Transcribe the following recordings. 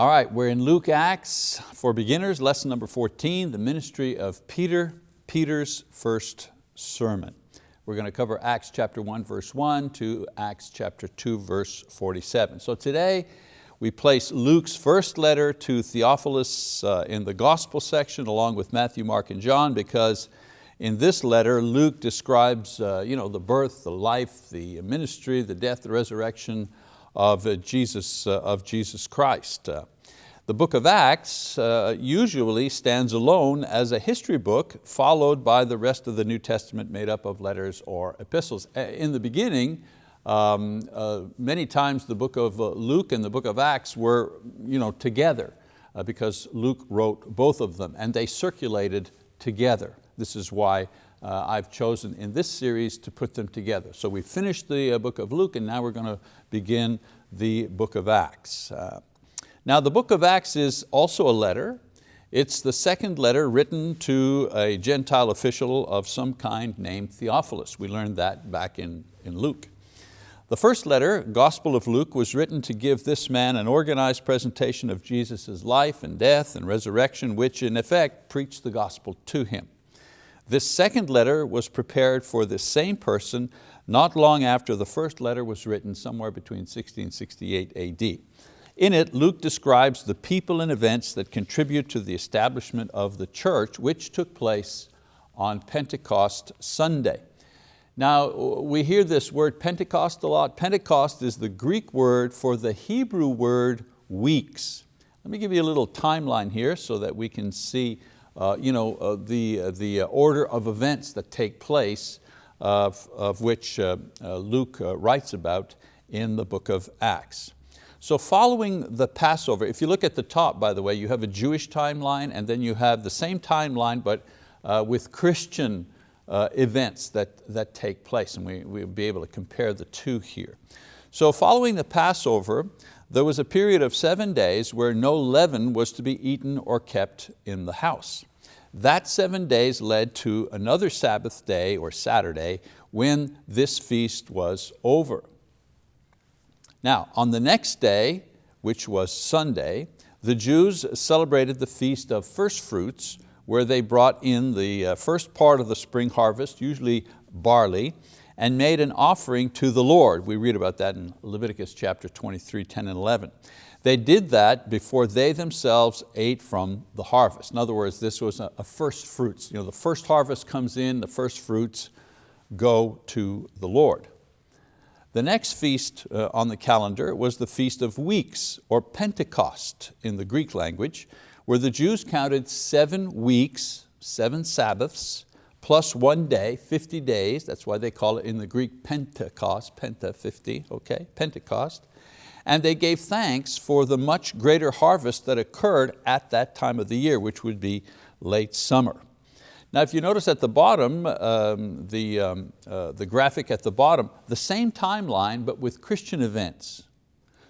All right, we're in Luke Acts for beginners, lesson number 14, the ministry of Peter, Peter's first sermon. We're going to cover Acts chapter 1 verse 1 to Acts chapter 2 verse 47. So today we place Luke's first letter to Theophilus uh, in the gospel section along with Matthew, Mark, and John because in this letter Luke describes uh, you know, the birth, the life, the ministry, the death, the resurrection of uh, Jesus, uh, of Jesus Christ. Uh, the book of Acts usually stands alone as a history book followed by the rest of the New Testament made up of letters or epistles. In the beginning, um, uh, many times the book of Luke and the book of Acts were you know, together uh, because Luke wrote both of them and they circulated together. This is why uh, I've chosen in this series to put them together. So we finished the uh, book of Luke and now we're going to begin the book of Acts. Uh, now the book of Acts is also a letter. It's the second letter written to a Gentile official of some kind named Theophilus. We learned that back in, in Luke. The first letter, Gospel of Luke, was written to give this man an organized presentation of Jesus' life and death and resurrection, which in effect preached the gospel to him. This second letter was prepared for this same person not long after the first letter was written, somewhere between 60 and 68 AD. In it, Luke describes the people and events that contribute to the establishment of the church, which took place on Pentecost Sunday. Now, we hear this word Pentecost a lot. Pentecost is the Greek word for the Hebrew word weeks. Let me give you a little timeline here so that we can see you know, uh, the, uh, the order of events that take place of, of which uh, uh, Luke writes about in the book of Acts. So following the Passover, if you look at the top, by the way, you have a Jewish timeline and then you have the same timeline but with Christian events that, that take place and we, we'll be able to compare the two here. So following the Passover, there was a period of seven days where no leaven was to be eaten or kept in the house. That seven days led to another Sabbath day or Saturday when this feast was over. Now, on the next day, which was Sunday, the Jews celebrated the feast of first fruits where they brought in the uh, first part of the spring harvest, usually barley, and made an offering to the Lord. We read about that in Leviticus chapter 23, 10 and 11. They did that before they themselves ate from the harvest. In other words, this was a, first fruits. You know, the first harvest comes in, the first fruits go to the Lord. The next feast uh, on the calendar was the Feast of Weeks, or Pentecost in the Greek language, where the Jews counted seven weeks, seven Sabbaths, plus one day, 50 days, that's why they call it in the Greek Pentecost, Penta 50, okay, Pentecost. And they gave thanks for the much greater harvest that occurred at that time of the year, which would be late summer. Now if you notice at the bottom, um, the, um, uh, the graphic at the bottom, the same timeline but with Christian events.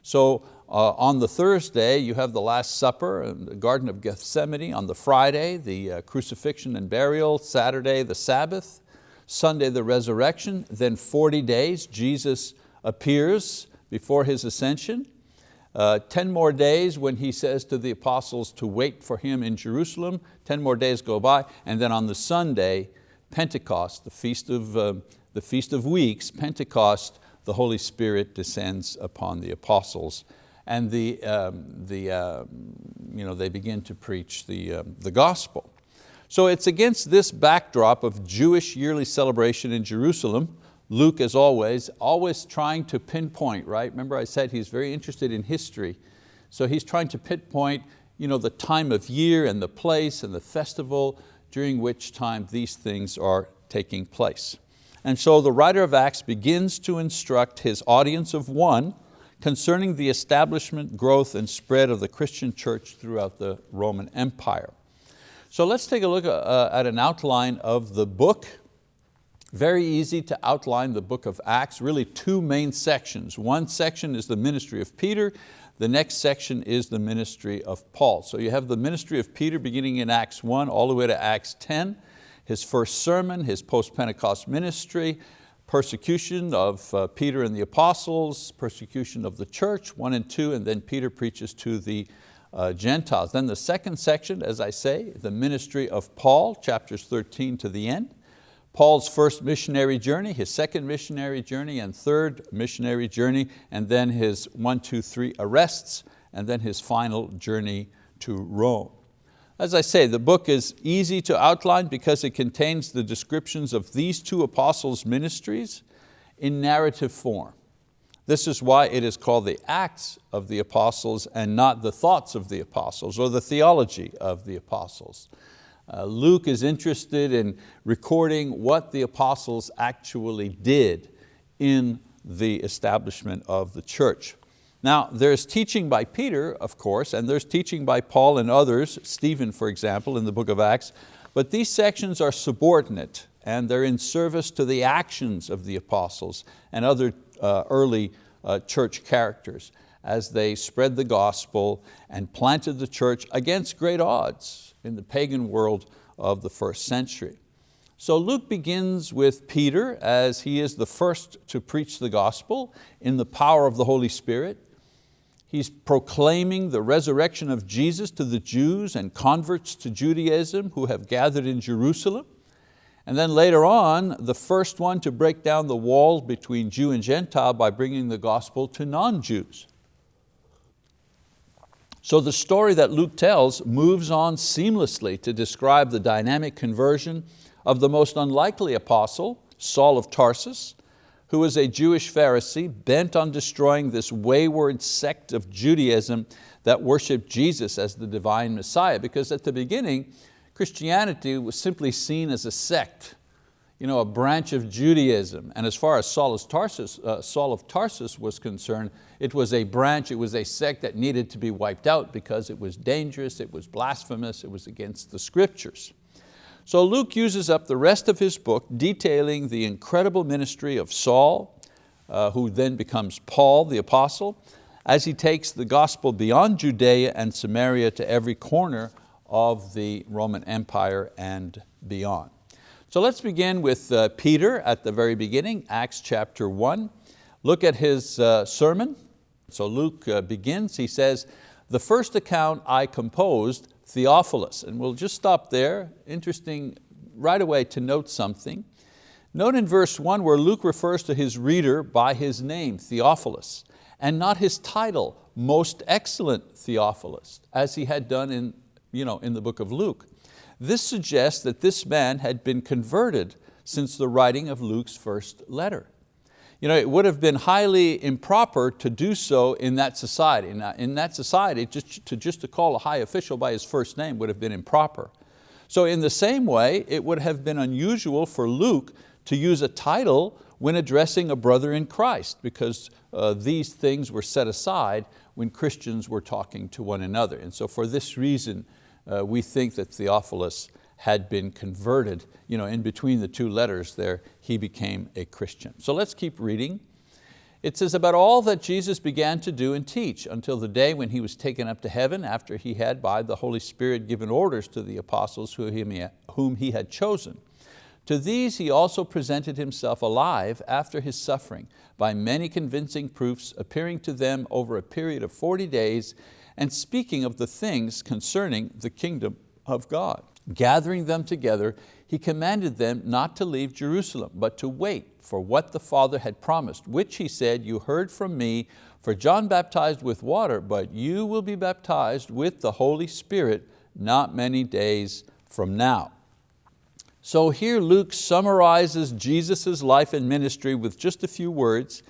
So uh, on the Thursday, you have the Last Supper in the Garden of Gethsemane. On the Friday, the uh, crucifixion and burial. Saturday, the Sabbath. Sunday, the resurrection. Then 40 days, Jesus appears before His ascension. Uh, 10 more days when He says to the apostles to wait for Him in Jerusalem. 10 more days go by. And then on the Sunday, Pentecost, the Feast of, uh, the Feast of Weeks, Pentecost, the Holy Spirit descends upon the apostles and the, um, the, uh, you know, they begin to preach the, uh, the gospel. So it's against this backdrop of Jewish yearly celebration in Jerusalem, Luke, as always, always trying to pinpoint, right? Remember I said he's very interested in history. So he's trying to pinpoint you know, the time of year and the place and the festival during which time these things are taking place. And so the writer of Acts begins to instruct his audience of one concerning the establishment, growth, and spread of the Christian church throughout the Roman Empire. So let's take a look uh, at an outline of the book. Very easy to outline the book of Acts, really two main sections. One section is the ministry of Peter, the next section is the ministry of Paul. So you have the ministry of Peter beginning in Acts 1 all the way to Acts 10, his first sermon, his post-Pentecost ministry, persecution of uh, Peter and the apostles, persecution of the church, one and two, and then Peter preaches to the uh, Gentiles. Then the second section, as I say, the ministry of Paul, chapters 13 to the end. Paul's first missionary journey, his second missionary journey, and third missionary journey, and then his one, two, three arrests, and then his final journey to Rome. As I say, the book is easy to outline because it contains the descriptions of these two apostles' ministries in narrative form. This is why it is called the Acts of the Apostles and not the thoughts of the apostles or the theology of the apostles. Uh, Luke is interested in recording what the apostles actually did in the establishment of the church. Now there's teaching by Peter, of course, and there's teaching by Paul and others, Stephen for example in the book of Acts, but these sections are subordinate and they're in service to the actions of the apostles and other uh, early uh, church characters as they spread the gospel and planted the church against great odds in the pagan world of the first century. So Luke begins with Peter as he is the first to preach the gospel in the power of the Holy Spirit. He's proclaiming the resurrection of Jesus to the Jews and converts to Judaism who have gathered in Jerusalem. And then later on, the first one to break down the wall between Jew and Gentile by bringing the gospel to non-Jews. So the story that Luke tells moves on seamlessly to describe the dynamic conversion of the most unlikely apostle, Saul of Tarsus, who was a Jewish Pharisee bent on destroying this wayward sect of Judaism that worshiped Jesus as the divine Messiah. Because at the beginning, Christianity was simply seen as a sect, you know, a branch of Judaism. And as far as Saul of Tarsus, uh, Saul of Tarsus was concerned, it was a branch, it was a sect that needed to be wiped out because it was dangerous, it was blasphemous, it was against the scriptures. So Luke uses up the rest of his book detailing the incredible ministry of Saul, uh, who then becomes Paul the apostle, as he takes the gospel beyond Judea and Samaria to every corner of the Roman Empire and beyond. So let's begin with uh, Peter at the very beginning, Acts chapter one. Look at his uh, sermon, so Luke uh, begins, he says, the first account I composed, Theophilus, and we'll just stop there. Interesting right away to note something. Note in verse one where Luke refers to his reader by his name, Theophilus, and not his title, most excellent Theophilus, as he had done in, you know, in the book of Luke. This suggests that this man had been converted since the writing of Luke's first letter. You know, it would have been highly improper to do so in that society. In that society, just to, just to call a high official by his first name would have been improper. So in the same way, it would have been unusual for Luke to use a title when addressing a brother in Christ because uh, these things were set aside when Christians were talking to one another. And so for this reason, uh, we think that Theophilus had been converted. You know, in between the two letters there, he became a Christian. So let's keep reading. It says about all that Jesus began to do and teach until the day when He was taken up to heaven after He had by the Holy Spirit given orders to the apostles whom He had chosen. To these He also presented Himself alive after His suffering by many convincing proofs appearing to them over a period of 40 days and speaking of the things concerning the kingdom of God. Gathering them together, he commanded them not to leave Jerusalem, but to wait for what the Father had promised, which he said, you heard from me, for John baptized with water, but you will be baptized with the Holy Spirit not many days from now. So here Luke summarizes Jesus' life and ministry with just a few words,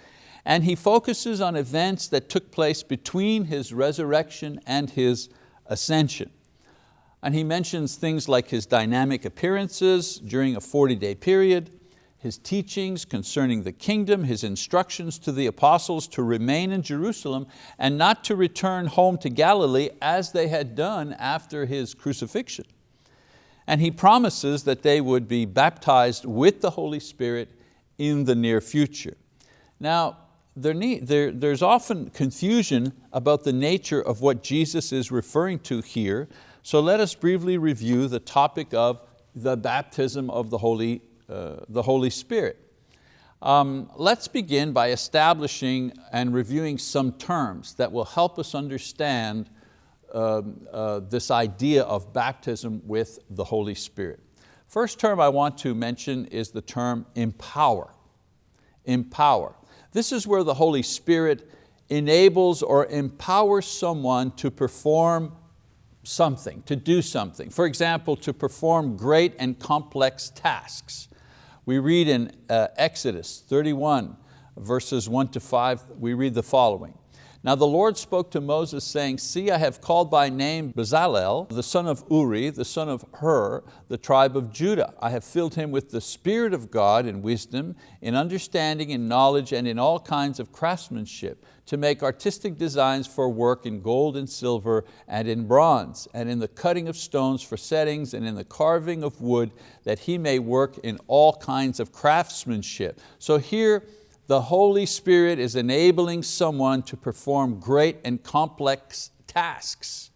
and he focuses on events that took place between His resurrection and His ascension. And he mentions things like his dynamic appearances during a 40-day period, his teachings concerning the kingdom, his instructions to the apostles to remain in Jerusalem and not to return home to Galilee as they had done after his crucifixion. And he promises that they would be baptized with the Holy Spirit in the near future. Now, there need, there, there's often confusion about the nature of what Jesus is referring to here, so let us briefly review the topic of the baptism of the Holy, uh, the Holy Spirit. Um, let's begin by establishing and reviewing some terms that will help us understand um, uh, this idea of baptism with the Holy Spirit. First term I want to mention is the term empower. Empower. This is where the Holy Spirit enables or empowers someone to perform something, to do something. For example, to perform great and complex tasks. We read in uh, Exodus 31, verses one to five, we read the following. Now the Lord spoke to Moses saying, See, I have called by name Bezalel, the son of Uri, the son of Hur, the tribe of Judah. I have filled him with the Spirit of God in wisdom, in understanding, in knowledge, and in all kinds of craftsmanship, to make artistic designs for work in gold and silver and in bronze, and in the cutting of stones for settings, and in the carving of wood, that he may work in all kinds of craftsmanship. So here, the Holy Spirit is enabling someone to perform great and complex tasks.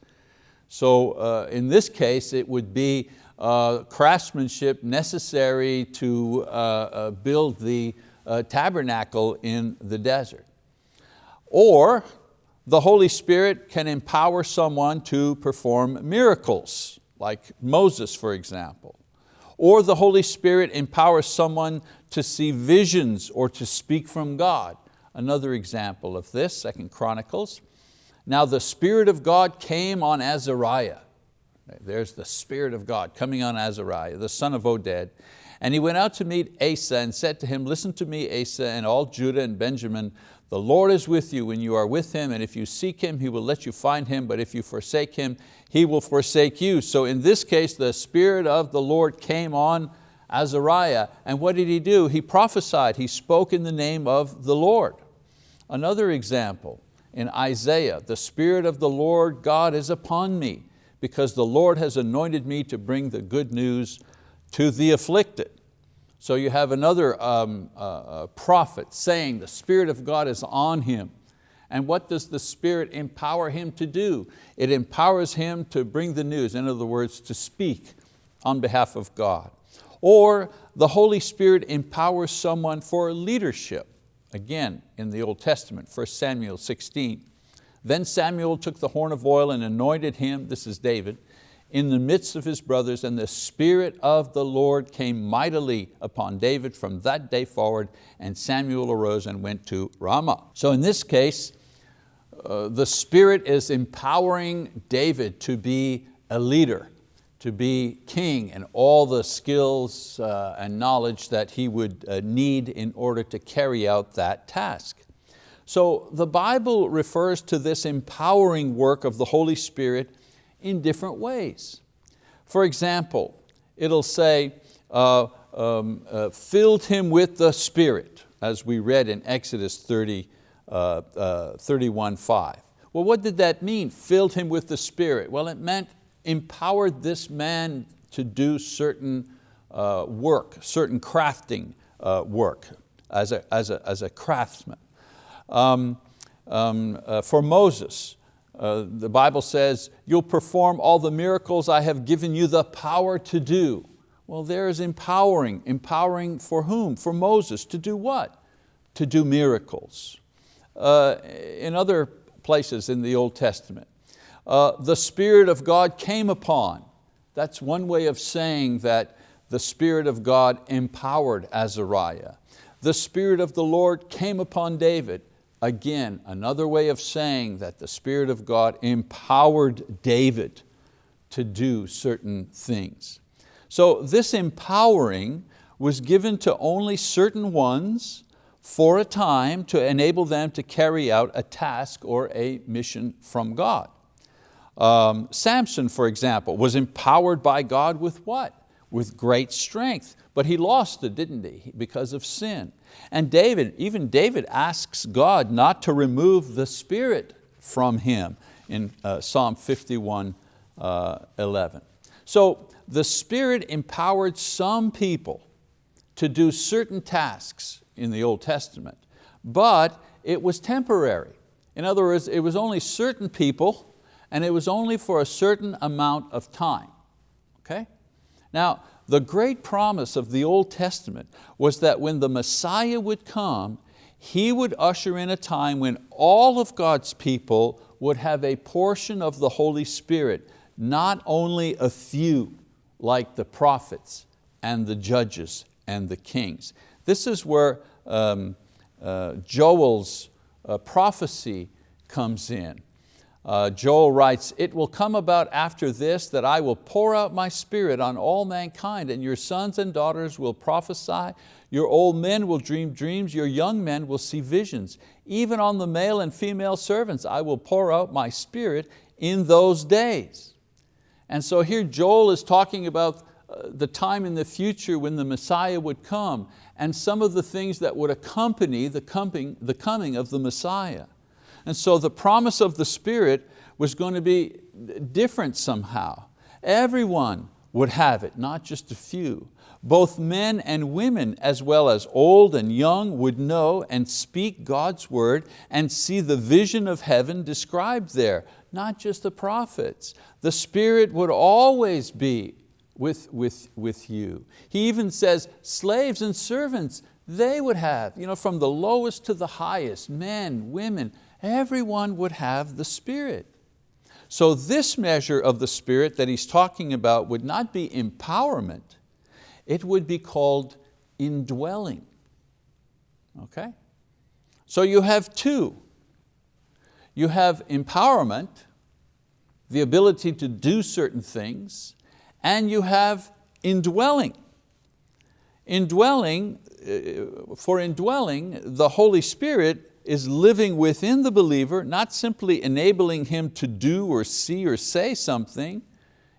So uh, in this case, it would be uh, craftsmanship necessary to uh, uh build the uh, tabernacle in the desert. Or the Holy Spirit can empower someone to perform miracles, like Moses, for example. Or the Holy Spirit empowers someone to see visions or to speak from God. Another example of this, Second Chronicles. Now the Spirit of God came on Azariah. There's the Spirit of God coming on Azariah, the son of Oded. And he went out to meet Asa and said to him, listen to me, Asa, and all Judah and Benjamin, the Lord is with you when you are with Him, and if you seek Him, He will let you find Him, but if you forsake Him, He will forsake you. So in this case, the Spirit of the Lord came on Azariah. And what did he do? He prophesied, he spoke in the name of the Lord. Another example, in Isaiah, the Spirit of the Lord God is upon me because the Lord has anointed me to bring the good news to the afflicted. So you have another um, uh, uh, prophet saying the Spirit of God is on him. And what does the Spirit empower him to do? It empowers him to bring the news, in other words, to speak on behalf of God. Or the Holy Spirit empowers someone for leadership. Again, in the Old Testament, 1 Samuel 16. Then Samuel took the horn of oil and anointed him, this is David, in the midst of his brothers, and the Spirit of the Lord came mightily upon David from that day forward, and Samuel arose and went to Ramah. So in this case, uh, the Spirit is empowering David to be a leader to be king and all the skills uh, and knowledge that he would uh, need in order to carry out that task. So the Bible refers to this empowering work of the Holy Spirit in different ways. For example, it'll say, uh, um, uh, filled him with the Spirit, as we read in Exodus 30, uh, uh, 31, 5. Well, what did that mean, filled him with the Spirit? Well, it meant empowered this man to do certain uh, work, certain crafting uh, work as a, as, a, as a craftsman. Um, um, for Moses, uh, the Bible says, you'll perform all the miracles I have given you the power to do. Well, there is empowering. Empowering for whom? For Moses. To do what? To do miracles. Uh, in other places in the Old Testament, uh, the Spirit of God came upon. That's one way of saying that the Spirit of God empowered Azariah. The Spirit of the Lord came upon David. Again, another way of saying that the Spirit of God empowered David to do certain things. So this empowering was given to only certain ones for a time to enable them to carry out a task or a mission from God. Um, Samson, for example, was empowered by God with what? With great strength, but he lost it, didn't he, because of sin. And David, even David asks God not to remove the spirit from him in uh, Psalm 51, uh, 11. So the Spirit empowered some people to do certain tasks in the Old Testament, but it was temporary. In other words, it was only certain people and it was only for a certain amount of time. Okay? Now, the great promise of the Old Testament was that when the Messiah would come, He would usher in a time when all of God's people would have a portion of the Holy Spirit, not only a few like the prophets and the judges and the kings. This is where um, uh, Joel's uh, prophecy comes in. Uh, Joel writes, it will come about after this that I will pour out my spirit on all mankind and your sons and daughters will prophesy, your old men will dream dreams, your young men will see visions. Even on the male and female servants I will pour out my spirit in those days. And so here Joel is talking about uh, the time in the future when the Messiah would come and some of the things that would accompany the coming, the coming of the Messiah. And so the promise of the Spirit was going to be different somehow. Everyone would have it, not just a few. Both men and women, as well as old and young, would know and speak God's word and see the vision of heaven described there, not just the prophets. The Spirit would always be with, with, with you. He even says, slaves and servants, they would have, you know, from the lowest to the highest, men, women, everyone would have the Spirit. So this measure of the Spirit that he's talking about would not be empowerment, it would be called indwelling. Okay? So you have two. You have empowerment, the ability to do certain things, and you have indwelling. Indwelling, uh, for indwelling, the Holy Spirit is living within the believer, not simply enabling him to do or see or say something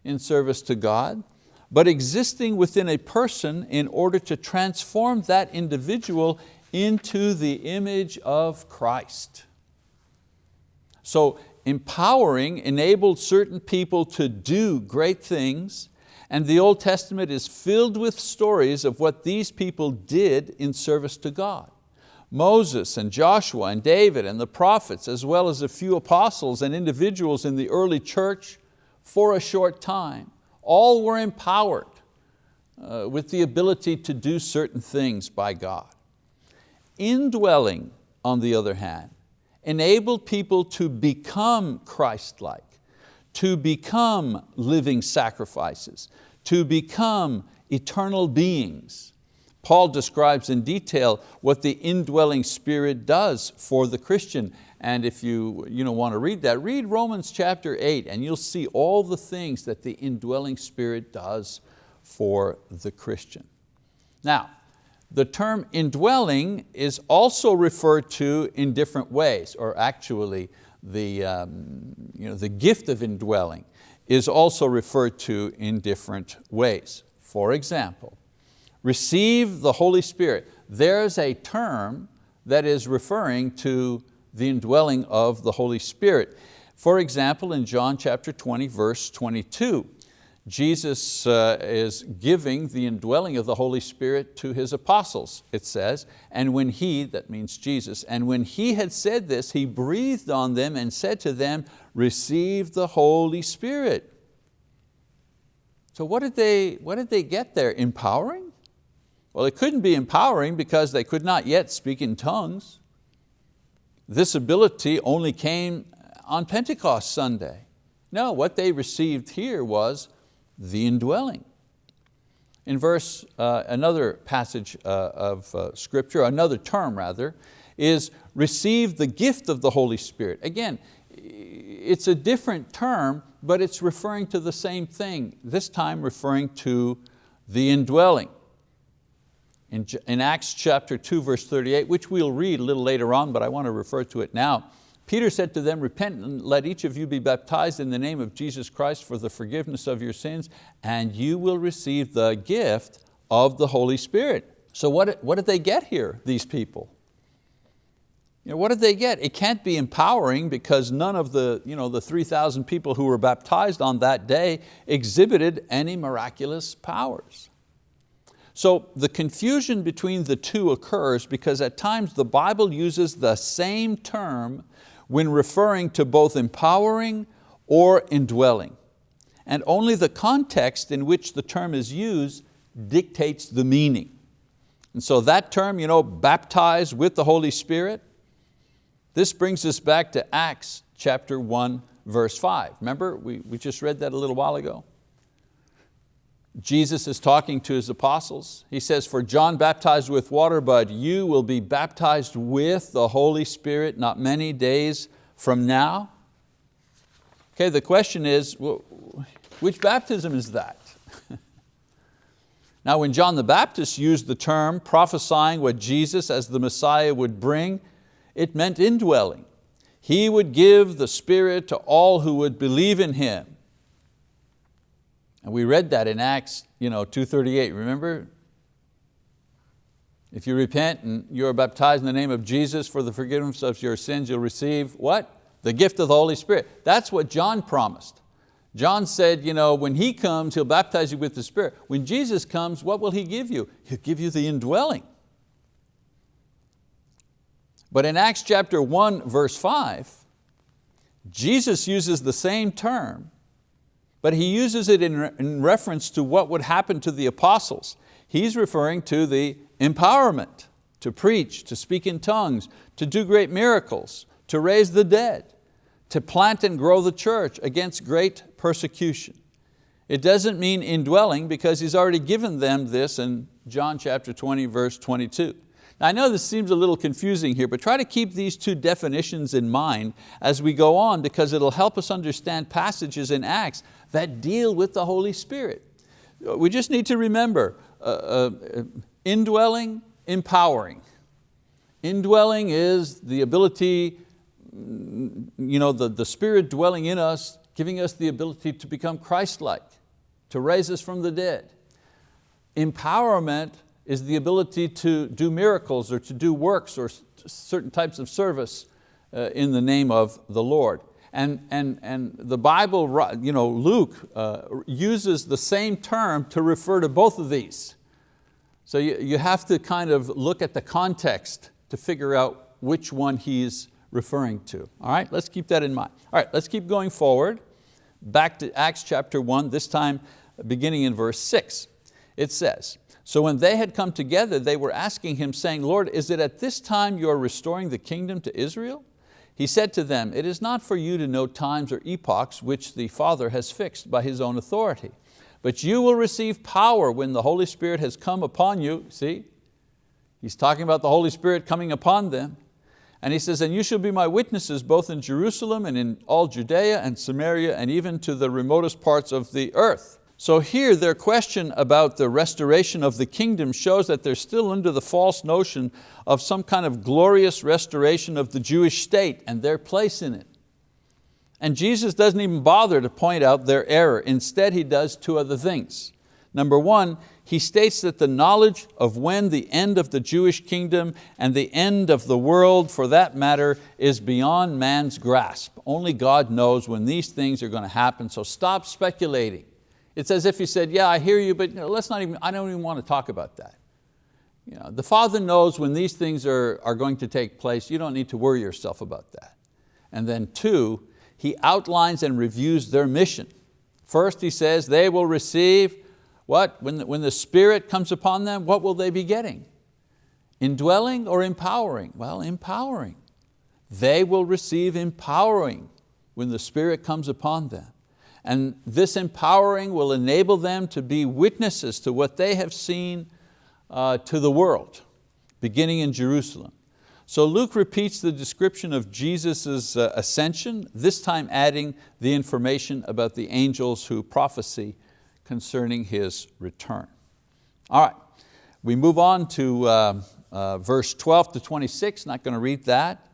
in service to God, but existing within a person in order to transform that individual into the image of Christ. So empowering enabled certain people to do great things and the Old Testament is filled with stories of what these people did in service to God. Moses and Joshua and David and the prophets, as well as a few apostles and individuals in the early church for a short time, all were empowered uh, with the ability to do certain things by God. Indwelling, on the other hand, enabled people to become Christ-like, to become living sacrifices, to become eternal beings. Paul describes in detail what the indwelling spirit does for the Christian. And if you, you know, want to read that, read Romans chapter 8 and you'll see all the things that the indwelling spirit does for the Christian. Now, the term indwelling is also referred to in different ways, or actually the, um, you know, the gift of indwelling is also referred to in different ways. For example, receive the Holy Spirit. There's a term that is referring to the indwelling of the Holy Spirit. For example, in John chapter 20, verse 22, Jesus uh, is giving the indwelling of the Holy Spirit to His apostles, it says, and when He, that means Jesus, and when He had said this, He breathed on them and said to them, receive the Holy Spirit. So what did they, what did they get there? Empowering? Well, it couldn't be empowering because they could not yet speak in tongues. This ability only came on Pentecost Sunday. No, what they received here was the indwelling. In verse, uh, another passage uh, of uh, scripture, another term rather, is receive the gift of the Holy Spirit. Again, it's a different term, but it's referring to the same thing, this time referring to the indwelling. In, in Acts chapter 2, verse 38, which we'll read a little later on, but I want to refer to it now, Peter said to them, repent and let each of you be baptized in the name of Jesus Christ for the forgiveness of your sins, and you will receive the gift of the Holy Spirit. So what, what did they get here, these people? You know, what did they get? It can't be empowering because none of the, you know, the 3,000 people who were baptized on that day exhibited any miraculous powers. So the confusion between the two occurs because at times the Bible uses the same term when referring to both empowering or indwelling. And only the context in which the term is used dictates the meaning. And so that term, you know, baptized with the Holy Spirit, this brings us back to Acts chapter 1, verse 5. Remember, we, we just read that a little while ago. Jesus is talking to his apostles. He says, for John baptized with water, but you will be baptized with the Holy Spirit not many days from now. Okay, the question is, which baptism is that? now when John the Baptist used the term prophesying what Jesus as the Messiah would bring, it meant indwelling. He would give the Spirit to all who would believe in Him. And we read that in Acts you know, 238, remember? If you repent and you are baptized in the name of Jesus for the forgiveness of your sins, you'll receive what? The gift of the Holy Spirit. That's what John promised. John said, you know, when He comes, He'll baptize you with the Spirit. When Jesus comes, what will He give you? He'll give you the indwelling. But in Acts chapter 1, verse 5, Jesus uses the same term but he uses it in, in reference to what would happen to the apostles. He's referring to the empowerment to preach, to speak in tongues, to do great miracles, to raise the dead, to plant and grow the church against great persecution. It doesn't mean indwelling because He's already given them this in John chapter 20, verse 22. Now I know this seems a little confusing here, but try to keep these two definitions in mind as we go on because it'll help us understand passages in Acts that deal with the Holy Spirit. We just need to remember, uh, uh, indwelling, empowering. Indwelling is the ability, mm, you know, the, the Spirit dwelling in us, giving us the ability to become Christ-like, to raise us from the dead. Empowerment is the ability to do miracles or to do works or certain types of service uh, in the name of the Lord. And, and, and the Bible, you know, Luke uh, uses the same term to refer to both of these. So you, you have to kind of look at the context to figure out which one he's referring to. All right, let's keep that in mind. All right, let's keep going forward. Back to Acts chapter one, this time beginning in verse six. It says, so when they had come together, they were asking him, saying, Lord, is it at this time you are restoring the kingdom to Israel? He said to them, it is not for you to know times or epochs which the Father has fixed by His own authority, but you will receive power when the Holy Spirit has come upon you. See, he's talking about the Holy Spirit coming upon them. And he says, and you shall be my witnesses both in Jerusalem and in all Judea and Samaria and even to the remotest parts of the earth. So here their question about the restoration of the kingdom shows that they're still under the false notion of some kind of glorious restoration of the Jewish state and their place in it. And Jesus doesn't even bother to point out their error. Instead, He does two other things. Number one, He states that the knowledge of when the end of the Jewish kingdom and the end of the world, for that matter, is beyond man's grasp. Only God knows when these things are going to happen, so stop speculating. It's as if he said, yeah, I hear you, but you know, let's not even, I don't even want to talk about that. You know, the Father knows when these things are, are going to take place, you don't need to worry yourself about that. And then two, he outlines and reviews their mission. First he says they will receive what? When the, when the Spirit comes upon them, what will they be getting? Indwelling or empowering? Well, empowering. They will receive empowering when the Spirit comes upon them. And this empowering will enable them to be witnesses to what they have seen uh, to the world, beginning in Jerusalem. So Luke repeats the description of Jesus' uh, ascension, this time adding the information about the angels who prophesy concerning His return. All right, we move on to uh, uh, verse 12 to 26, not going to read that.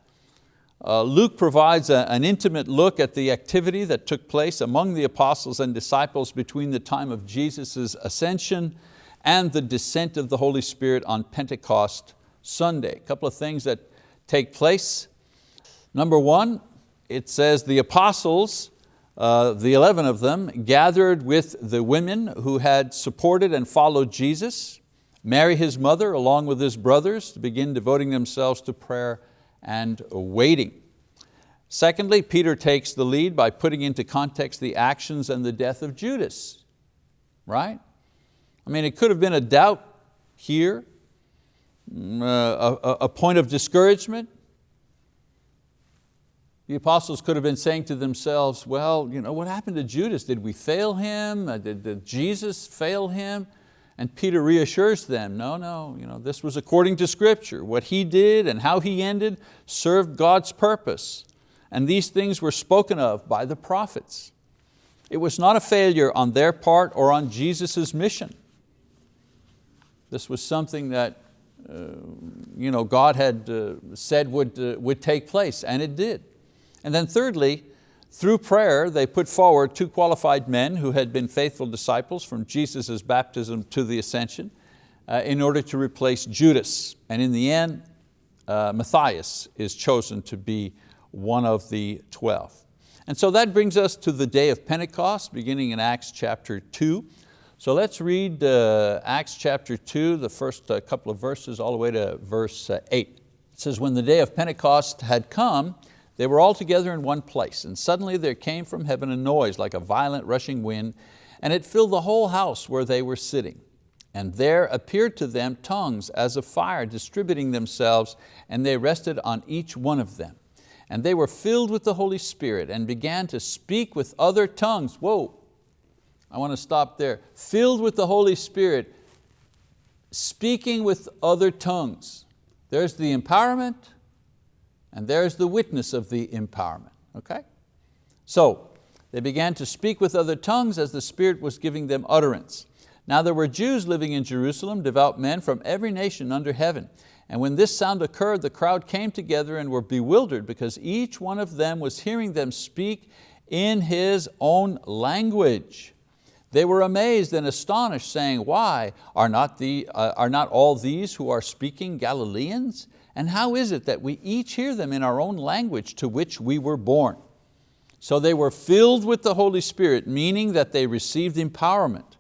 Uh, Luke provides a, an intimate look at the activity that took place among the apostles and disciples between the time of Jesus' ascension and the descent of the Holy Spirit on Pentecost Sunday. A couple of things that take place. Number one, it says the apostles, uh, the 11 of them, gathered with the women who had supported and followed Jesus, Mary his mother along with his brothers to begin devoting themselves to prayer and waiting. Secondly, Peter takes the lead by putting into context the actions and the death of Judas, right? I mean, it could have been a doubt here, mm, uh, a, a point of discouragement. The apostles could have been saying to themselves, well, you know, what happened to Judas? Did we fail him? Uh, did, did Jesus fail him? And Peter reassures them, no, no, you know, this was according to scripture. What he did and how he ended served God's purpose. And these things were spoken of by the prophets. It was not a failure on their part or on Jesus' mission. This was something that uh, you know, God had uh, said would, uh, would take place, and it did. And then thirdly, through prayer, they put forward two qualified men who had been faithful disciples from Jesus' baptism to the ascension uh, in order to replace Judas. And in the end, uh, Matthias is chosen to be one of the 12. And so that brings us to the day of Pentecost, beginning in Acts chapter two. So let's read uh, Acts chapter two, the first uh, couple of verses all the way to verse uh, eight. It says, when the day of Pentecost had come, they were all together in one place, and suddenly there came from heaven a noise like a violent rushing wind, and it filled the whole house where they were sitting. And there appeared to them tongues as of fire distributing themselves, and they rested on each one of them. And they were filled with the Holy Spirit and began to speak with other tongues. Whoa, I want to stop there. Filled with the Holy Spirit, speaking with other tongues. There's the empowerment, and there's the witness of the empowerment, okay? So, they began to speak with other tongues as the Spirit was giving them utterance. Now there were Jews living in Jerusalem, devout men from every nation under heaven. And when this sound occurred, the crowd came together and were bewildered because each one of them was hearing them speak in his own language. They were amazed and astonished, saying, why, are not, the, uh, are not all these who are speaking Galileans? And how is it that we each hear them in our own language to which we were born? So they were filled with the Holy Spirit, meaning that they received empowerment.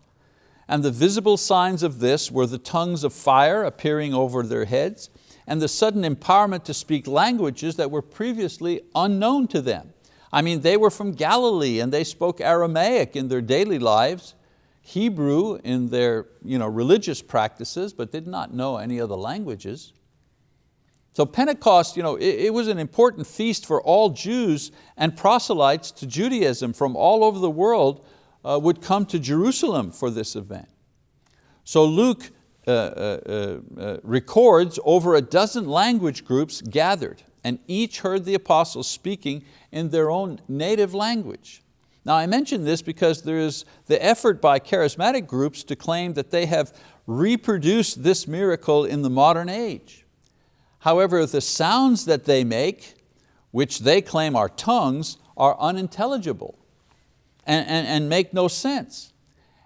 And the visible signs of this were the tongues of fire appearing over their heads and the sudden empowerment to speak languages that were previously unknown to them. I mean, they were from Galilee and they spoke Aramaic in their daily lives, Hebrew in their you know, religious practices, but did not know any other languages. So Pentecost, you know, it, it, was an important feast for all Jews and proselytes to Judaism from all over the world uh, would come to Jerusalem for this event. So Luke uh, uh, uh, records over a dozen language groups gathered and each heard the apostles speaking in their own native language. Now I mention this because there is the effort by charismatic groups to claim that they have reproduced this miracle in the modern age. However, the sounds that they make, which they claim are tongues, are unintelligible and, and, and make no sense.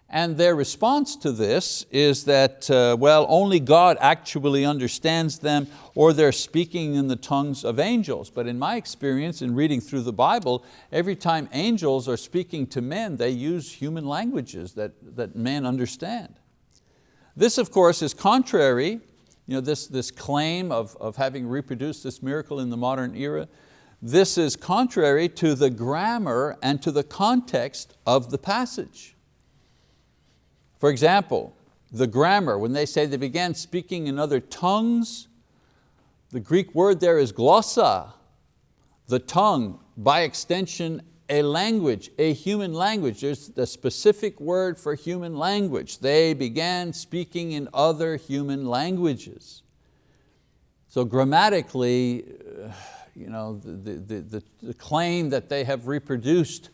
And their response to this is that, uh, well, only God actually understands them or they're speaking in the tongues of angels. But in my experience in reading through the Bible, every time angels are speaking to men, they use human languages that, that men understand. This of course is contrary you know, this, this claim of, of having reproduced this miracle in the modern era, this is contrary to the grammar and to the context of the passage. For example, the grammar, when they say they began speaking in other tongues, the Greek word there is glossa, the tongue, by extension a language, a human language. There's the specific word for human language. They began speaking in other human languages. So grammatically, uh, you know, the, the, the, the claim that they have reproduced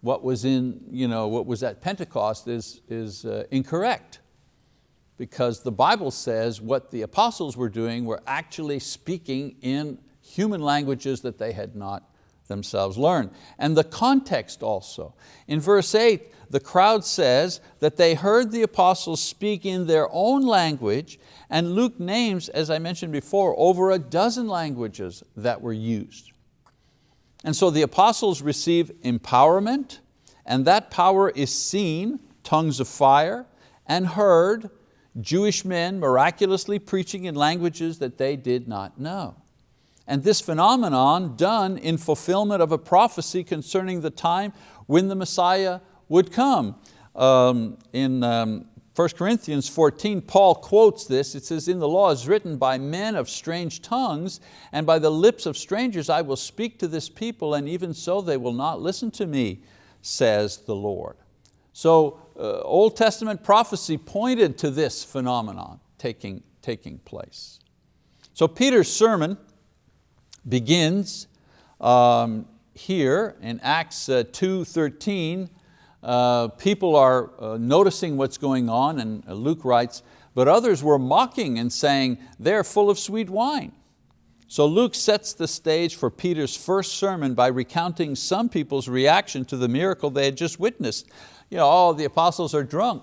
what was, in, you know, what was at Pentecost is, is uh, incorrect because the Bible says what the apostles were doing were actually speaking in human languages that they had not themselves learn. And the context also. In verse eight, the crowd says that they heard the apostles speak in their own language and Luke names, as I mentioned before, over a dozen languages that were used. And so the apostles receive empowerment and that power is seen, tongues of fire, and heard, Jewish men miraculously preaching in languages that they did not know. And this phenomenon done in fulfillment of a prophecy concerning the time when the Messiah would come. Um, in um, 1 Corinthians 14, Paul quotes this. It says, in the law is written, by men of strange tongues, and by the lips of strangers I will speak to this people, and even so they will not listen to me, says the Lord. So uh, Old Testament prophecy pointed to this phenomenon taking, taking place. So Peter's sermon begins um, here in Acts uh, 2.13 uh, people are uh, noticing what's going on and uh, Luke writes, but others were mocking and saying, they're full of sweet wine. So Luke sets the stage for Peter's first sermon by recounting some people's reaction to the miracle they had just witnessed. You know, oh, the apostles are drunk.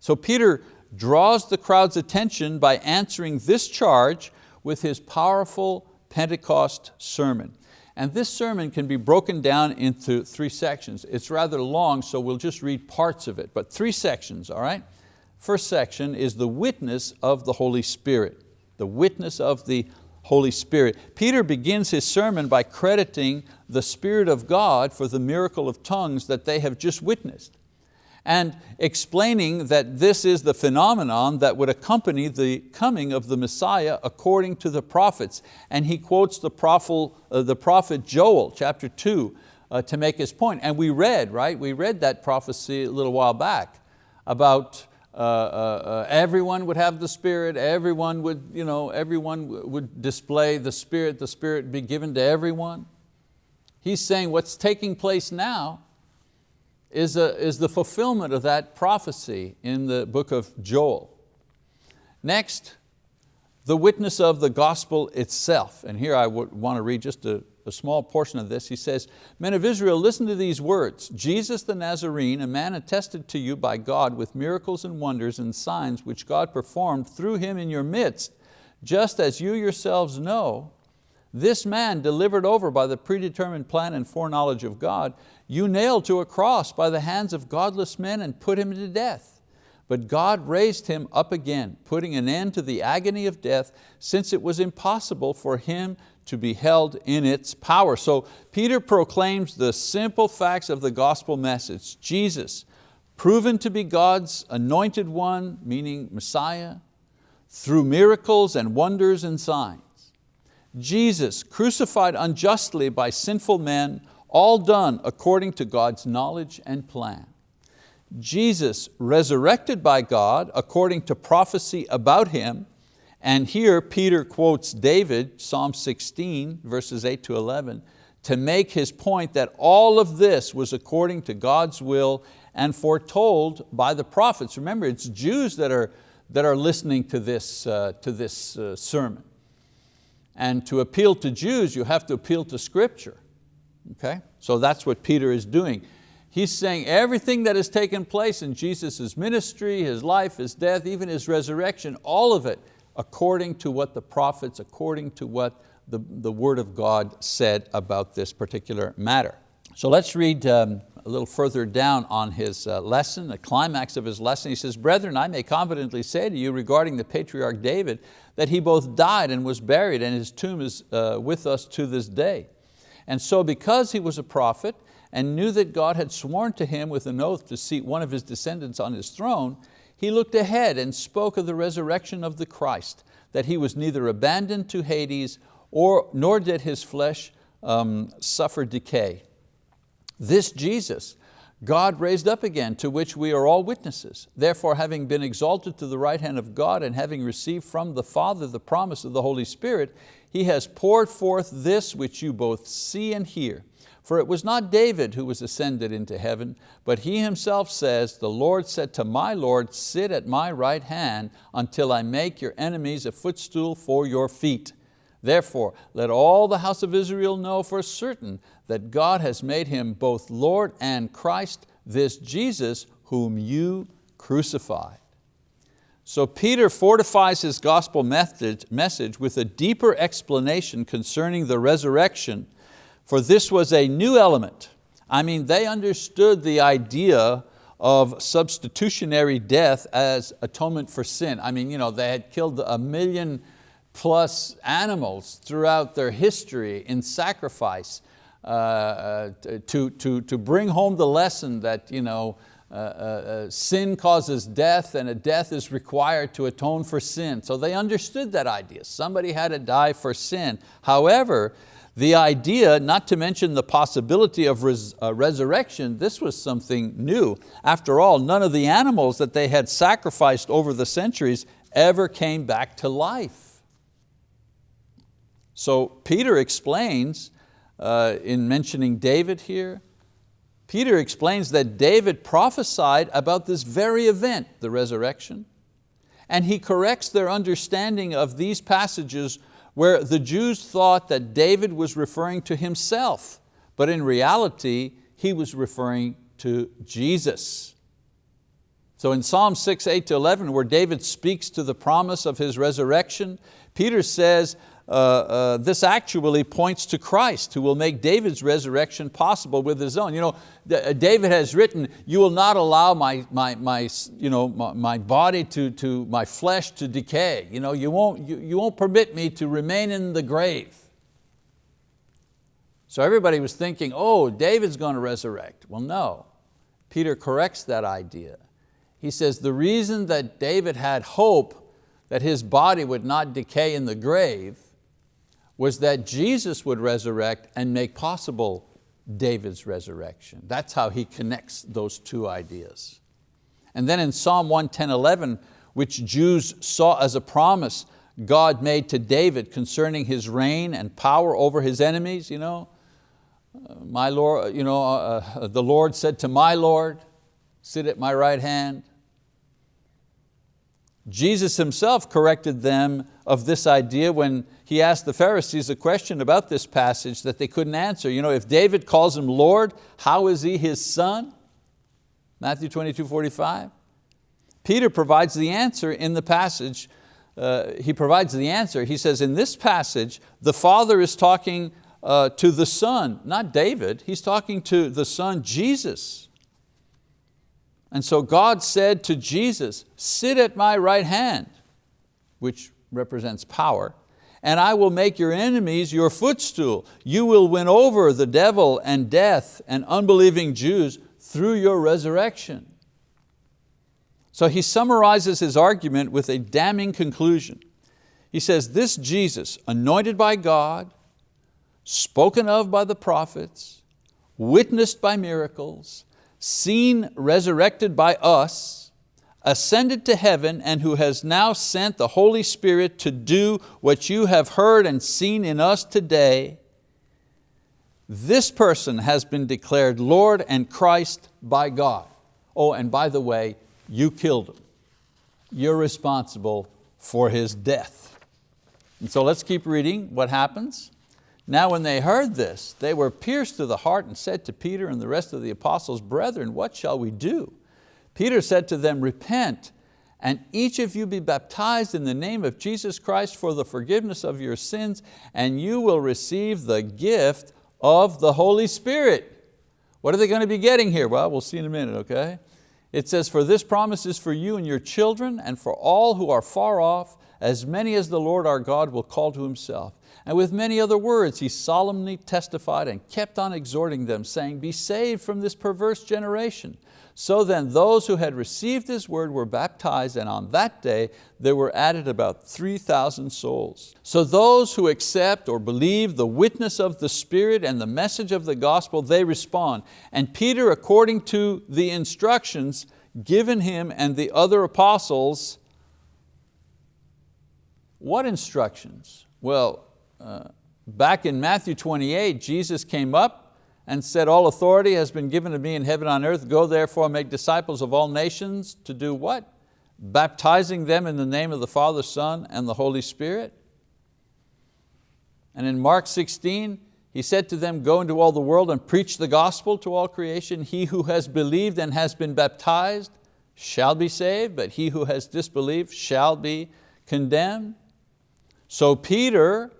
So Peter draws the crowd's attention by answering this charge with his powerful Pentecost sermon. And this sermon can be broken down into three sections. It's rather long, so we'll just read parts of it, but three sections, all right? First section is the witness of the Holy Spirit. The witness of the Holy Spirit. Peter begins his sermon by crediting the Spirit of God for the miracle of tongues that they have just witnessed and explaining that this is the phenomenon that would accompany the coming of the Messiah according to the prophets. And he quotes the prophet, uh, the prophet Joel, chapter two, uh, to make his point. And we read, right, we read that prophecy a little while back about uh, uh, uh everyone would have the Spirit, everyone would, you know, everyone would display the Spirit, the Spirit be given to everyone. He's saying what's taking place now is, a, is the fulfillment of that prophecy in the book of Joel. Next, the witness of the gospel itself. And here I would want to read just a, a small portion of this. He says, men of Israel, listen to these words. Jesus the Nazarene, a man attested to you by God with miracles and wonders and signs which God performed through him in your midst, just as you yourselves know, this man delivered over by the predetermined plan and foreknowledge of God, you nailed to a cross by the hands of godless men and put him to death. But God raised him up again, putting an end to the agony of death, since it was impossible for him to be held in its power. So Peter proclaims the simple facts of the gospel message. Jesus, proven to be God's anointed one, meaning Messiah, through miracles and wonders and signs. Jesus, crucified unjustly by sinful men, all done according to God's knowledge and plan. Jesus resurrected by God according to prophecy about Him, and here Peter quotes David, Psalm 16, verses 8 to 11, to make his point that all of this was according to God's will and foretold by the prophets. Remember, it's Jews that are, that are listening to this, uh, to this uh, sermon. And to appeal to Jews, you have to appeal to scripture. Okay? So that's what Peter is doing. He's saying everything that has taken place in Jesus' ministry, His life, His death, even His resurrection, all of it according to what the prophets, according to what the, the word of God said about this particular matter. So let's read um, a little further down on his uh, lesson, the climax of his lesson. He says, brethren, I may confidently say to you regarding the patriarch David that he both died and was buried and his tomb is uh, with us to this day. And so because he was a prophet and knew that God had sworn to him with an oath to seat one of his descendants on his throne, he looked ahead and spoke of the resurrection of the Christ, that he was neither abandoned to Hades or, nor did his flesh um, suffer decay. This Jesus, God raised up again, to which we are all witnesses. Therefore, having been exalted to the right hand of God and having received from the Father the promise of the Holy Spirit, he has poured forth this which you both see and hear. For it was not David who was ascended into heaven, but he himself says, the Lord said to my Lord, sit at my right hand until I make your enemies a footstool for your feet. Therefore, let all the house of Israel know for certain that God has made him both Lord and Christ, this Jesus whom you crucified. So Peter fortifies his gospel message with a deeper explanation concerning the resurrection, for this was a new element. I mean, they understood the idea of substitutionary death as atonement for sin. I mean, you know, they had killed a million plus animals throughout their history in sacrifice uh, uh to, to, to bring home the lesson that you know, uh, uh, sin causes death and a death is required to atone for sin. So they understood that idea. Somebody had to die for sin. However, the idea, not to mention the possibility of res uh, resurrection, this was something new. After all, none of the animals that they had sacrificed over the centuries ever came back to life. So Peter explains uh, in mentioning David here, Peter explains that David prophesied about this very event, the resurrection, and he corrects their understanding of these passages where the Jews thought that David was referring to himself, but in reality, he was referring to Jesus. So in Psalm 6, 8 to 11, where David speaks to the promise of his resurrection, Peter says, uh, uh, this actually points to Christ who will make David's resurrection possible with his own. You know, uh, David has written, you will not allow my, my, my, you know, my, my body to, to, my flesh to decay. You, know, you, won't, you, you won't permit me to remain in the grave. So everybody was thinking, oh, David's going to resurrect. Well, no. Peter corrects that idea. He says the reason that David had hope that his body would not decay in the grave was that Jesus would resurrect and make possible David's resurrection. That's how he connects those two ideas. And then in Psalm 110, 11, which Jews saw as a promise God made to David concerning his reign and power over his enemies, you know, uh, my Lord, you know, uh, uh, the Lord said to my Lord, sit at my right hand. Jesus himself corrected them of this idea when he asked the Pharisees a question about this passage that they couldn't answer. You know, if David calls him Lord, how is he his son? Matthew 22, 45. Peter provides the answer in the passage. Uh, he provides the answer. He says, in this passage, the Father is talking uh, to the Son, not David. He's talking to the Son, Jesus. And so God said to Jesus, sit at my right hand, which represents power, and I will make your enemies your footstool. You will win over the devil and death and unbelieving Jews through your resurrection. So he summarizes his argument with a damning conclusion. He says, this Jesus, anointed by God, spoken of by the prophets, witnessed by miracles, seen resurrected by us, ascended to heaven and who has now sent the Holy Spirit to do what you have heard and seen in us today, this person has been declared Lord and Christ by God. Oh, and by the way, you killed him. You're responsible for his death. And so let's keep reading what happens. Now when they heard this, they were pierced to the heart and said to Peter and the rest of the apostles, Brethren, what shall we do? Peter said to them, repent and each of you be baptized in the name of Jesus Christ for the forgiveness of your sins and you will receive the gift of the Holy Spirit. What are they going to be getting here? Well, we'll see in a minute, okay? It says, for this promise is for you and your children and for all who are far off, as many as the Lord our God will call to Himself. And with many other words, he solemnly testified and kept on exhorting them, saying, be saved from this perverse generation. So then those who had received His word were baptized and on that day there were added about 3,000 souls. So those who accept or believe the witness of the Spirit and the message of the gospel, they respond. And Peter, according to the instructions given him and the other apostles, what instructions? Well, uh, back in Matthew 28, Jesus came up and said, all authority has been given to me in heaven and on earth. Go therefore make disciples of all nations to do what? Baptizing them in the name of the Father, Son, and the Holy Spirit. And in Mark 16, he said to them, go into all the world and preach the gospel to all creation. He who has believed and has been baptized shall be saved, but he who has disbelieved shall be condemned. So Peter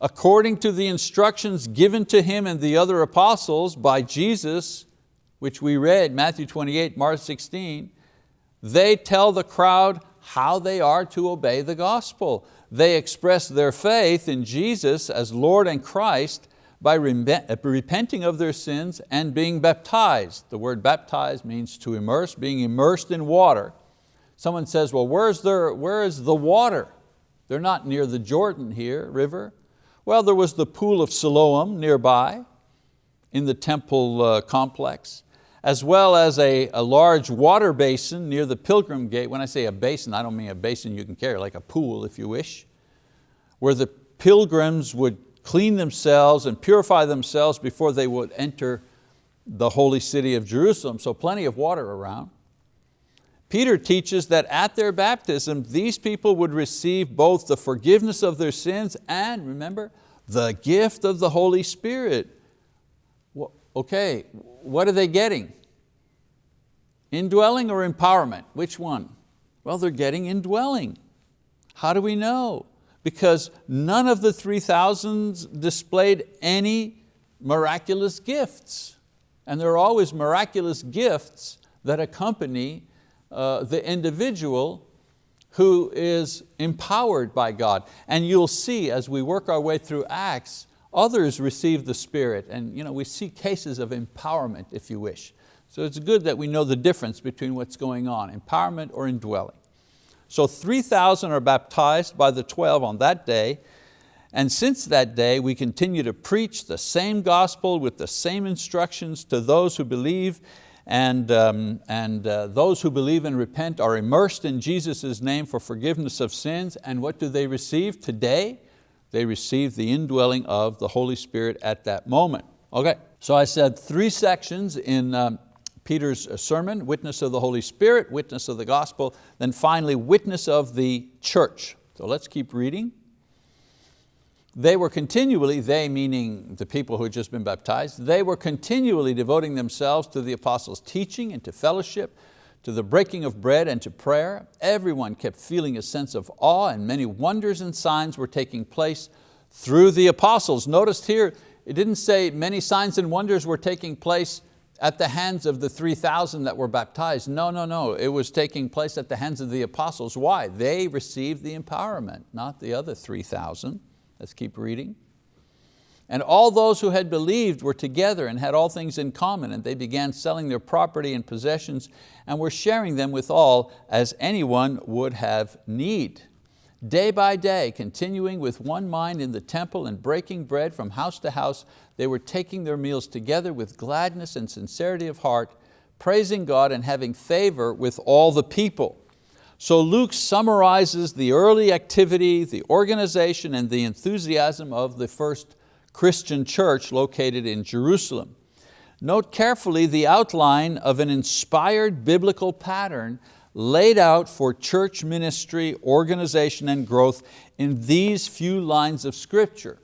according to the instructions given to him and the other apostles by Jesus, which we read, Matthew 28, Mark 16, they tell the crowd how they are to obey the gospel. They express their faith in Jesus as Lord and Christ by repenting of their sins and being baptized. The word baptized means to immerse, being immersed in water. Someone says, well, where's their, where is the water? They're not near the Jordan here, river. Well, there was the pool of Siloam nearby in the temple uh, complex, as well as a, a large water basin near the pilgrim gate. When I say a basin, I don't mean a basin you can carry, like a pool if you wish, where the pilgrims would clean themselves and purify themselves before they would enter the holy city of Jerusalem, so plenty of water around. Peter teaches that at their baptism, these people would receive both the forgiveness of their sins and, remember, the gift of the Holy Spirit. Okay, what are they getting? Indwelling or empowerment? Which one? Well, they're getting indwelling. How do we know? because none of the 3,000 displayed any miraculous gifts. And there are always miraculous gifts that accompany uh, the individual who is empowered by God. And you'll see as we work our way through Acts, others receive the Spirit and you know, we see cases of empowerment if you wish. So it's good that we know the difference between what's going on, empowerment or indwelling. So 3,000 are baptized by the 12 on that day, and since that day, we continue to preach the same gospel with the same instructions to those who believe and, um, and uh, those who believe and repent are immersed in Jesus' name for forgiveness of sins. And what do they receive today? They receive the indwelling of the Holy Spirit at that moment. Okay, so I said three sections in um, Peter's uh, sermon, witness of the Holy Spirit, witness of the gospel, then finally witness of the church. So let's keep reading. They were continually, they meaning the people who had just been baptized, they were continually devoting themselves to the apostles' teaching and to fellowship, to the breaking of bread and to prayer. Everyone kept feeling a sense of awe and many wonders and signs were taking place through the apostles. Notice here, it didn't say many signs and wonders were taking place at the hands of the 3,000 that were baptized. No, no, no, it was taking place at the hands of the apostles. Why? They received the empowerment, not the other 3,000. Let's keep reading. And all those who had believed were together and had all things in common, and they began selling their property and possessions and were sharing them with all as anyone would have need. Day by day, continuing with one mind in the temple and breaking bread from house to house, they were taking their meals together with gladness and sincerity of heart, praising God and having favor with all the people. So Luke summarizes the early activity, the organization, and the enthusiasm of the first Christian church located in Jerusalem. Note carefully the outline of an inspired biblical pattern laid out for church ministry, organization, and growth in these few lines of scripture.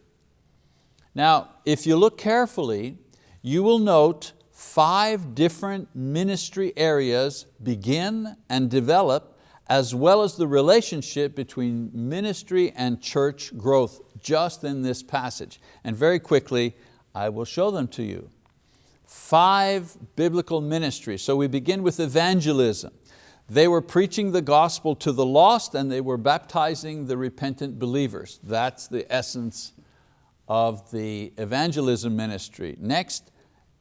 Now, if you look carefully, you will note five different ministry areas begin and develop as well as the relationship between ministry and church growth just in this passage. And very quickly, I will show them to you. Five biblical ministries. So we begin with evangelism. They were preaching the gospel to the lost and they were baptizing the repentant believers. That's the essence of the evangelism ministry. Next,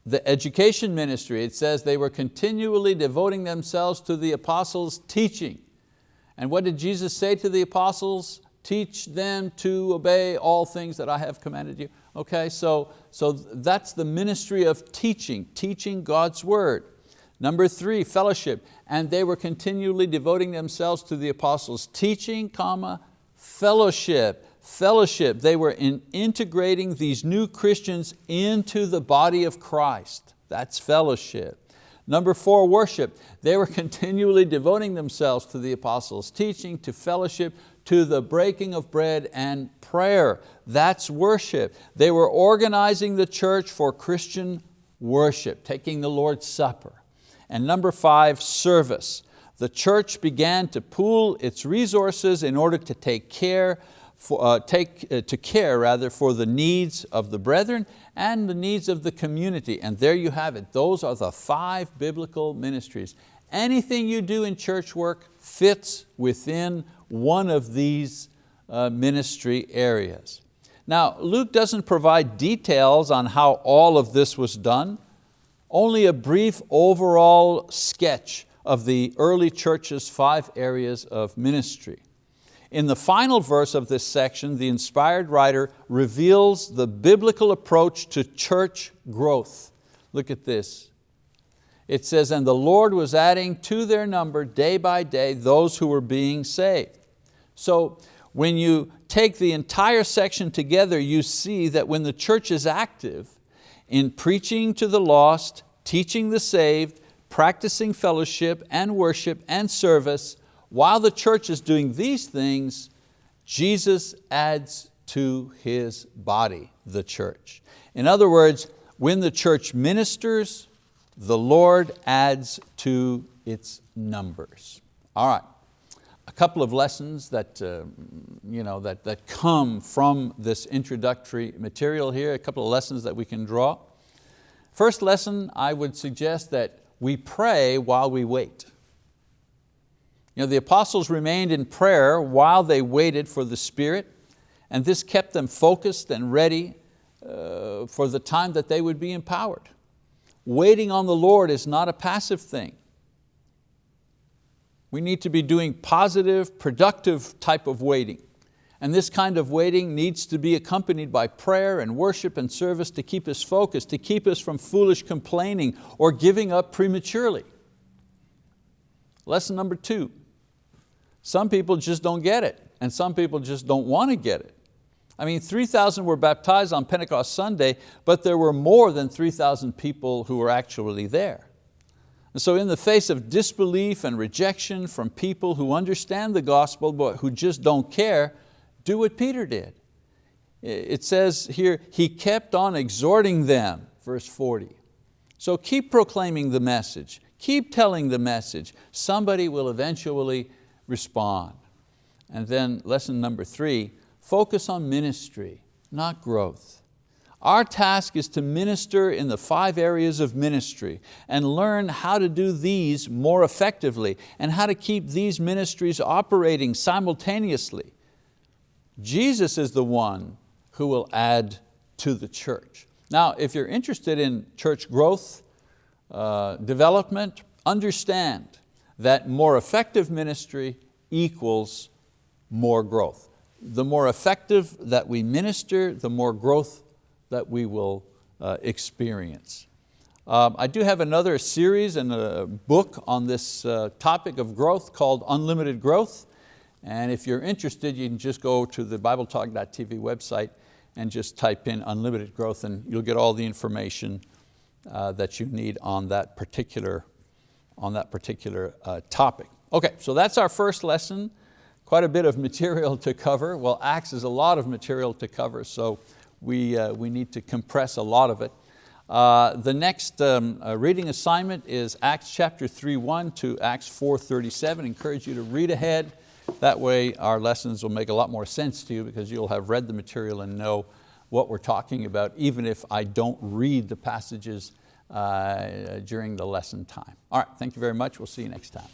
the education ministry. It says they were continually devoting themselves to the apostles' teaching. And what did Jesus say to the apostles? Teach them to obey all things that I have commanded you. Okay, so, so that's the ministry of teaching, teaching God's word. Number three, fellowship. And they were continually devoting themselves to the apostles' teaching, comma, fellowship. Fellowship, they were in integrating these new Christians into the body of Christ. That's fellowship. Number four, worship. They were continually devoting themselves to the apostles' teaching, to fellowship, to the breaking of bread and prayer. That's worship. They were organizing the church for Christian worship, taking the Lord's Supper. And number five, service. The church began to pool its resources in order to take care, for, uh, take, uh, to care rather for the needs of the brethren and the needs of the community. And there you have it. Those are the five biblical ministries. Anything you do in church work fits within one of these uh, ministry areas. Now, Luke doesn't provide details on how all of this was done, only a brief overall sketch of the early church's five areas of ministry. In the final verse of this section, the inspired writer reveals the biblical approach to church growth. Look at this. It says, and the Lord was adding to their number day by day those who were being saved. So when you take the entire section together, you see that when the church is active in preaching to the lost, teaching the saved, practicing fellowship and worship and service, while the church is doing these things, Jesus adds to His body, the church. In other words, when the church ministers, the Lord adds to its numbers. All right, a couple of lessons that, uh, you know, that, that come from this introductory material here, a couple of lessons that we can draw. First lesson, I would suggest that we pray while we wait. You know, the apostles remained in prayer while they waited for the Spirit, and this kept them focused and ready uh, for the time that they would be empowered. Waiting on the Lord is not a passive thing. We need to be doing positive, productive type of waiting. And this kind of waiting needs to be accompanied by prayer and worship and service to keep us focused, to keep us from foolish complaining or giving up prematurely. Lesson number two, some people just don't get it and some people just don't want to get it. I mean, 3,000 were baptized on Pentecost Sunday, but there were more than 3,000 people who were actually there. And so in the face of disbelief and rejection from people who understand the gospel but who just don't care, do what Peter did. It says here, he kept on exhorting them, verse 40. So keep proclaiming the message, keep telling the message. Somebody will eventually respond. And then lesson number three, focus on ministry, not growth. Our task is to minister in the five areas of ministry and learn how to do these more effectively and how to keep these ministries operating simultaneously. Jesus is the one who will add to the church. Now, if you're interested in church growth, uh, development, understand that more effective ministry equals more growth. The more effective that we minister, the more growth that we will uh, experience. Um, I do have another series and a book on this uh, topic of growth called Unlimited Growth. And if you're interested, you can just go to the BibleTalk.tv website and just type in unlimited growth and you'll get all the information uh, that you need on that particular, on that particular uh, topic. Okay, so that's our first lesson. Quite a bit of material to cover. Well, Acts is a lot of material to cover, so we, uh, we need to compress a lot of it. Uh, the next um, uh, reading assignment is Acts chapter 3.1 to Acts 4.37. encourage you to read ahead. That way our lessons will make a lot more sense to you because you'll have read the material and know what we're talking about, even if I don't read the passages Uh, during the lesson time. All right, thank you very much. We'll see you next time.